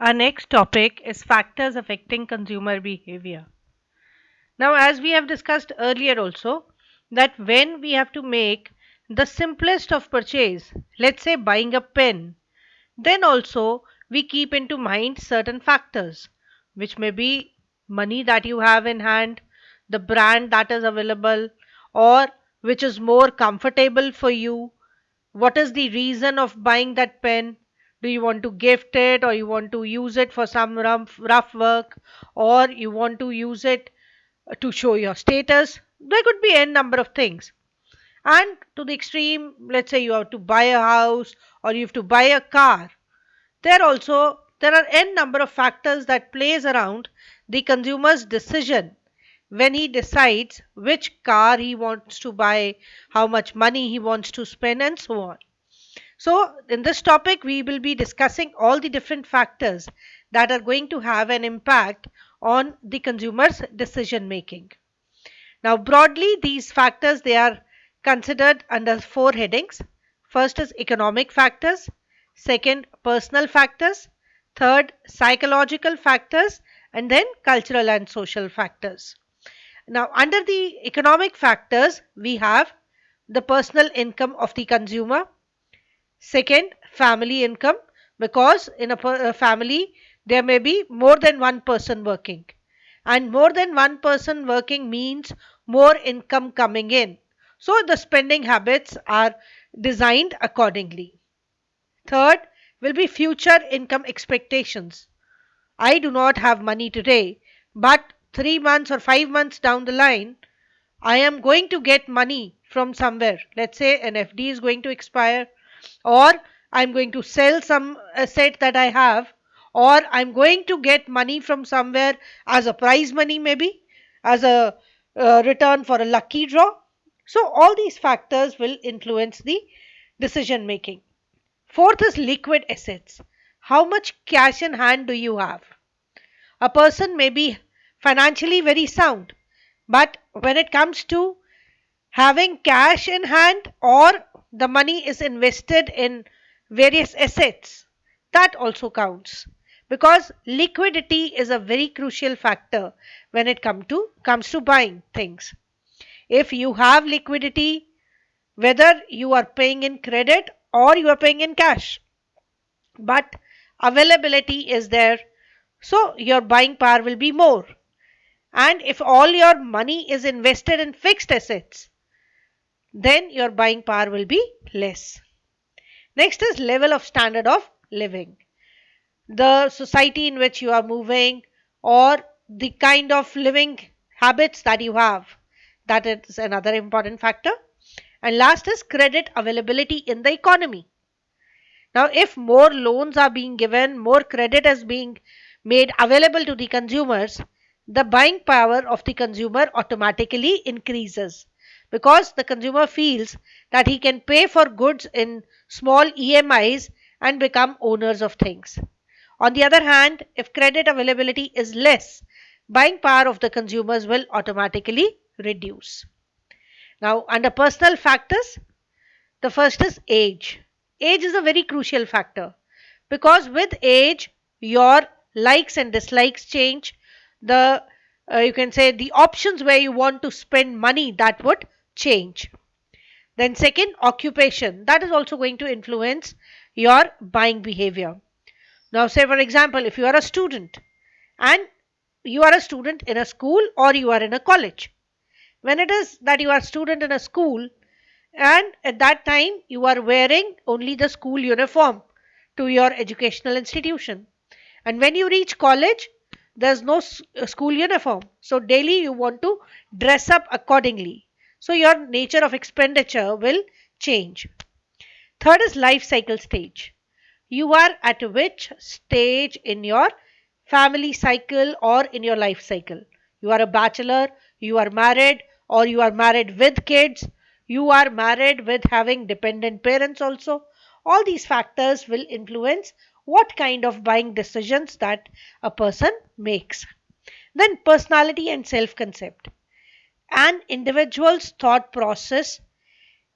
Our next topic is factors affecting consumer behavior. Now, as we have discussed earlier also, that when we have to make the simplest of purchase, let's say buying a pen, then also we keep into mind certain factors, which may be money that you have in hand, the brand that is available, or which is more comfortable for you, what is the reason of buying that pen do you want to gift it or you want to use it for some rough, rough work? Or you want to use it to show your status? There could be n number of things. And to the extreme let's say you have to buy a house or you have to buy a car. There also there are n number of factors that plays around the consumer's decision when he decides which car he wants to buy, how much money he wants to spend, and so on. So, in this topic, we will be discussing all the different factors that are going to have an impact on the consumer's decision making. Now, broadly, these factors they are considered under four headings. First is economic factors, second, personal factors, third, psychological factors, and then cultural and social factors. Now, under the economic factors, we have the personal income of the consumer. Second, family income because in a, a, uh, family there may be more than one person working and more than one person working means more income coming in. So, the spending habits are designed accordingly. Third will be future income expectations. I do not have money today, but three months or five months down the line, I am going to get money from somewhere. Let's say an FD is going to expire, or I'm going to sell some asset that I have, or I'm going to get money from somewhere as a prize money, maybe as a uh, return for a lucky draw. So, all these factors will influence the decision making. Fourth is liquid assets. How much cash in hand do you have? A person may be financially very sound. But when it comes to having cash in hand or the money is invested in various assets, that also counts. Because liquidity is a very crucial factor when it come to comes to buying things. If you have liquidity whether you are paying in credit or you are paying in cash but availability is there so your buying power will be more. And if all your money is invested in fixed assets, then your buying power will be less. Next is level of standard of living. The society in which you are moving or the kind of living habits that you have. That is another important factor. And last is credit availability in the economy. Now, if more loans are being given, more credit is being made available to the consumers, the buying power of the consumer automatically increases because the consumer feels that he can pay for goods in small EMIs and become owners of things. On the other hand, if credit availability is less, buying power of the consumers will automatically reduce. Now, under personal factors, the first is age. Age is a very crucial factor because with age, your likes and dislikes change, the uh, you can say the options where you want to spend money that would change. Then second occupation. That is also going to influence your buying behavior. Now say for example if you are a student and you are a student in a school or you are in a college when it is that you are student in a school and at that time you are wearing only the school uniform to your educational institution and when you reach college there's no school uniform. So daily you want to dress up accordingly so your nature of expenditure will change third is life cycle stage you are at which stage in your family cycle or in your life cycle you are a bachelor you are married or you are married with kids you are married with having dependent parents also all these factors will influence what kind of buying decisions that a person makes. Then, personality and self concept. An individual's thought process,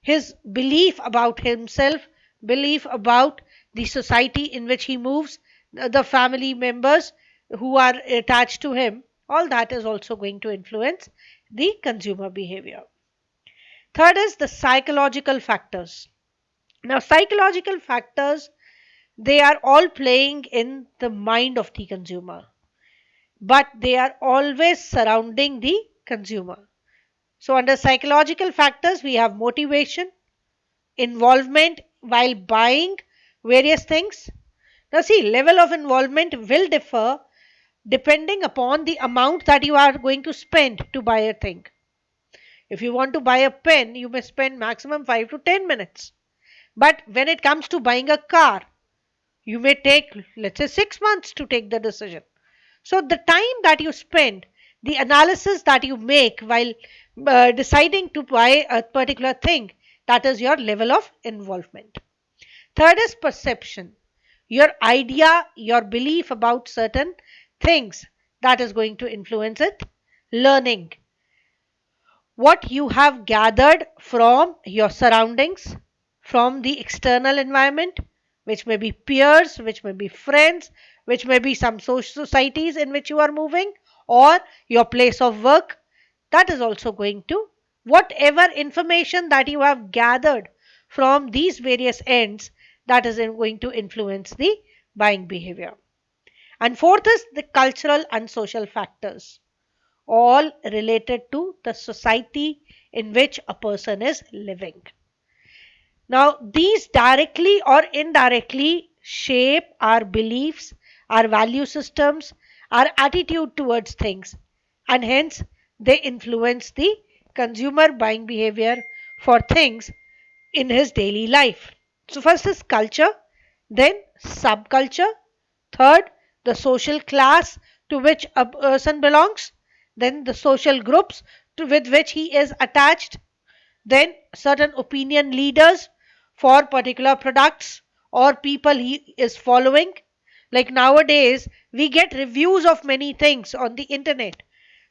his belief about himself, belief about the society in which he moves, the family members who are attached to him, all that is also going to influence the consumer behavior. Third is the psychological factors. Now, psychological factors they are all playing in the mind of the consumer, but they are always surrounding the consumer. So, under psychological factors, we have motivation, involvement while buying various things. Now, see, level of involvement will differ depending upon the amount that you are going to spend to buy a thing. If you want to buy a pen, you may spend maximum 5 to 10 minutes. But when it comes to buying a car, you may take, let's say, 6 months to take the decision. So, the time that you spend, the analysis that you make while uh, deciding to buy a particular thing, that is your level of involvement. Third is perception. Your idea, your belief about certain things that is going to influence it. Learning. What you have gathered from your surroundings, from the external environment, which may be peers, which may be friends, which may be some societies in which you are moving, or your place of work. That is also going to, whatever information that you have gathered from these various ends, that is going to influence the buying behavior. And fourth is the cultural and social factors, all related to the society in which a person is living. Now, these directly or indirectly shape our beliefs, our value systems, our attitude towards things, and hence they influence the consumer buying behavior for things in his daily life. So, first is culture, then subculture, third, the social class to which a person belongs, then the social groups to with which he is attached, then certain opinion leaders for particular products or people he is following. Like nowadays, we get reviews of many things on the internet.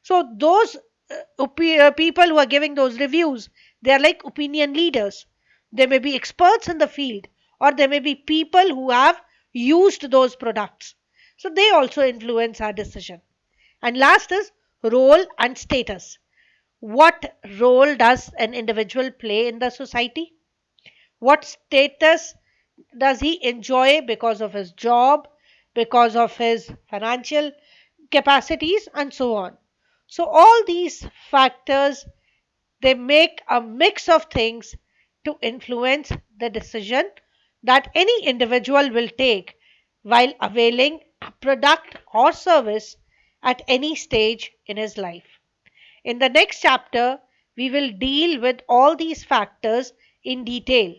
So, those uh, uh, people who are giving those reviews, they are like opinion leaders. They may be experts in the field, or they may be people who have used those products. So they also influence our decision. And last is role and status. What role does an individual play in the society? What status does he enjoy because of his job, because of his financial capacities, and so on? So, all these factors they make a mix of things to influence the decision that any individual will take while availing a product or service at any stage in his life. In the next chapter, we will deal with all these factors in detail.